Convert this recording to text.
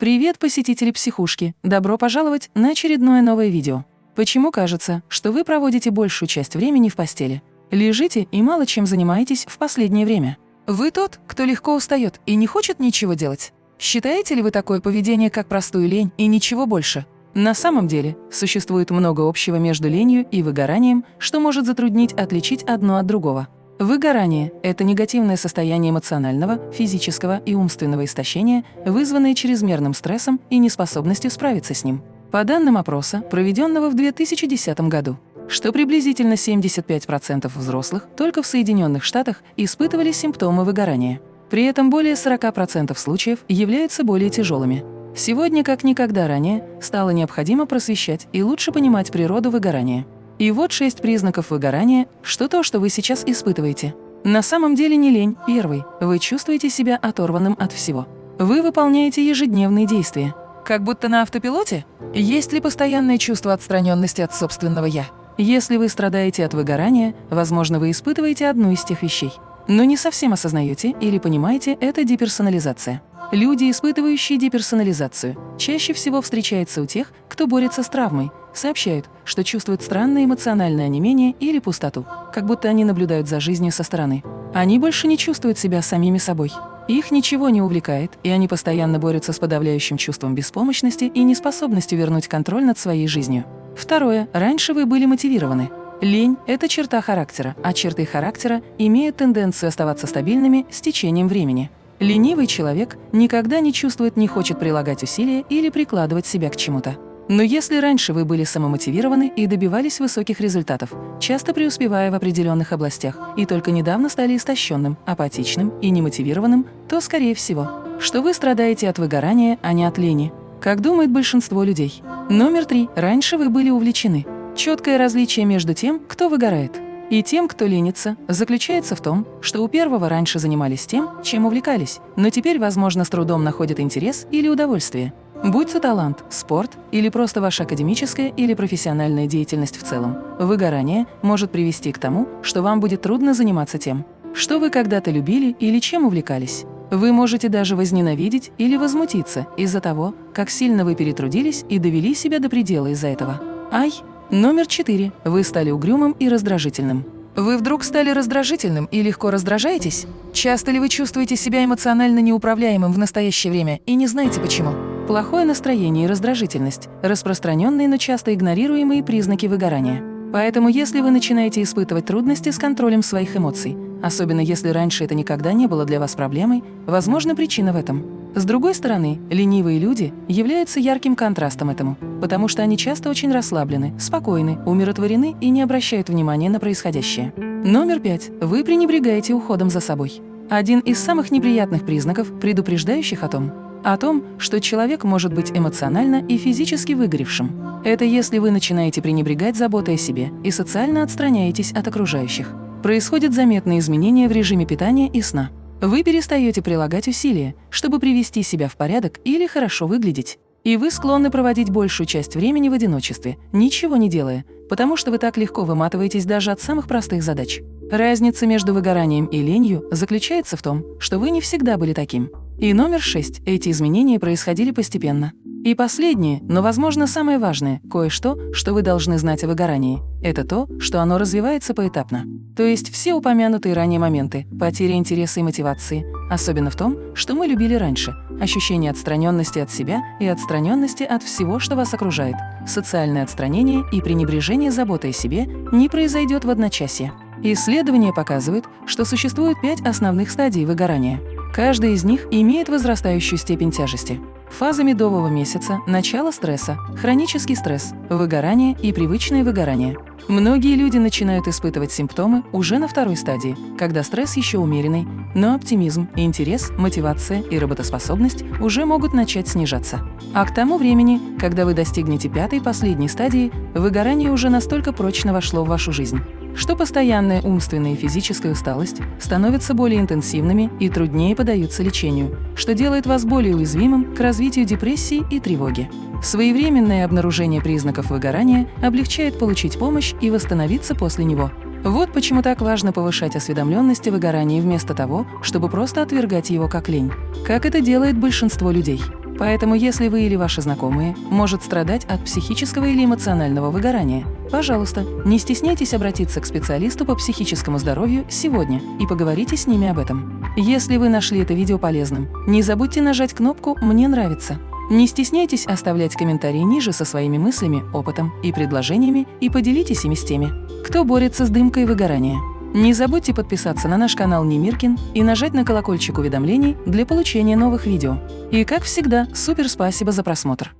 Привет, посетители психушки! Добро пожаловать на очередное новое видео. Почему кажется, что вы проводите большую часть времени в постели? Лежите и мало чем занимаетесь в последнее время. Вы тот, кто легко устает и не хочет ничего делать. Считаете ли вы такое поведение как простую лень и ничего больше? На самом деле, существует много общего между ленью и выгоранием, что может затруднить отличить одно от другого. Выгорание – это негативное состояние эмоционального, физического и умственного истощения, вызванное чрезмерным стрессом и неспособностью справиться с ним. По данным опроса, проведенного в 2010 году, что приблизительно 75% взрослых только в Соединенных Штатах испытывали симптомы выгорания. При этом более 40% случаев являются более тяжелыми. Сегодня, как никогда ранее, стало необходимо просвещать и лучше понимать природу выгорания. И вот шесть признаков выгорания, что то, что вы сейчас испытываете. На самом деле не лень, первый. Вы чувствуете себя оторванным от всего. Вы выполняете ежедневные действия. Как будто на автопилоте? Есть ли постоянное чувство отстраненности от собственного «я»? Если вы страдаете от выгорания, возможно, вы испытываете одну из тех вещей. Но не совсем осознаете или понимаете, это деперсонализация. Люди, испытывающие деперсонализацию, чаще всего встречаются у тех, кто борется с травмой, сообщают, что чувствуют странное эмоциональное онемение или пустоту, как будто они наблюдают за жизнью со стороны. Они больше не чувствуют себя самими собой. Их ничего не увлекает, и они постоянно борются с подавляющим чувством беспомощности и неспособностью вернуть контроль над своей жизнью. Второе. Раньше вы были мотивированы. Лень – это черта характера, а черты характера имеют тенденцию оставаться стабильными с течением времени. Ленивый человек никогда не чувствует, не хочет прилагать усилия или прикладывать себя к чему-то. Но если раньше вы были самомотивированы и добивались высоких результатов, часто преуспевая в определенных областях, и только недавно стали истощенным, апатичным и немотивированным, то, скорее всего, что вы страдаете от выгорания, а не от лени, как думает большинство людей. Номер три. Раньше вы были увлечены. Четкое различие между тем, кто выгорает, и тем, кто ленится, заключается в том, что у первого раньше занимались тем, чем увлекались, но теперь, возможно, с трудом находят интерес или удовольствие. Будь то талант, спорт или просто ваша академическая или профессиональная деятельность в целом, выгорание может привести к тому, что вам будет трудно заниматься тем, что вы когда-то любили или чем увлекались. Вы можете даже возненавидеть или возмутиться из-за того, как сильно вы перетрудились и довели себя до предела из-за этого. Ай! Номер четыре. Вы стали угрюмым и раздражительным. Вы вдруг стали раздражительным и легко раздражаетесь? Часто ли вы чувствуете себя эмоционально неуправляемым в настоящее время и не знаете почему? Плохое настроение и раздражительность – распространенные, но часто игнорируемые признаки выгорания. Поэтому если вы начинаете испытывать трудности с контролем своих эмоций, особенно если раньше это никогда не было для вас проблемой, возможно, причина в этом. С другой стороны, ленивые люди являются ярким контрастом этому, потому что они часто очень расслаблены, спокойны, умиротворены и не обращают внимания на происходящее. Номер пять. Вы пренебрегаете уходом за собой. Один из самых неприятных признаков, предупреждающих о том, о том, что человек может быть эмоционально и физически выгоревшим. Это если вы начинаете пренебрегать заботой о себе и социально отстраняетесь от окружающих. Происходят заметные изменения в режиме питания и сна. Вы перестаете прилагать усилия, чтобы привести себя в порядок или хорошо выглядеть. И вы склонны проводить большую часть времени в одиночестве, ничего не делая, потому что вы так легко выматываетесь даже от самых простых задач. Разница между выгоранием и ленью заключается в том, что вы не всегда были таким. И номер шесть. Эти изменения происходили постепенно. И последнее, но, возможно, самое важное, кое-что, что вы должны знать о выгорании, это то, что оно развивается поэтапно. То есть все упомянутые ранее моменты, потеря интереса и мотивации, особенно в том, что мы любили раньше, ощущение отстраненности от себя и отстраненности от всего, что вас окружает, социальное отстранение и пренебрежение заботой о себе не произойдет в одночасье. Исследования показывают, что существует пять основных стадий выгорания. Каждая из них имеет возрастающую степень тяжести. Фаза медового месяца – начало стресса, хронический стресс, выгорание и привычное выгорание. Многие люди начинают испытывать симптомы уже на второй стадии, когда стресс еще умеренный, но оптимизм, интерес, мотивация и работоспособность уже могут начать снижаться. А к тому времени, когда вы достигнете пятой последней стадии, выгорание уже настолько прочно вошло в вашу жизнь, что постоянная умственная и физическая усталость становятся более интенсивными и труднее поддаются лечению, что делает вас более уязвимым к развитию депрессии и тревоги. Своевременное обнаружение признаков выгорания облегчает получить помощь и восстановиться после него. Вот почему так важно повышать осведомленность о выгорании вместо того, чтобы просто отвергать его как лень, как это делает большинство людей. Поэтому если вы или ваши знакомые может страдать от психического или эмоционального выгорания, пожалуйста, не стесняйтесь обратиться к специалисту по психическому здоровью сегодня и поговорите с ними об этом. Если вы нашли это видео полезным, не забудьте нажать кнопку «Мне нравится». Не стесняйтесь оставлять комментарии ниже со своими мыслями, опытом и предложениями и поделитесь ими с теми, кто борется с дымкой выгорания. Не забудьте подписаться на наш канал Немиркин и нажать на колокольчик уведомлений для получения новых видео. И как всегда, супер спасибо за просмотр!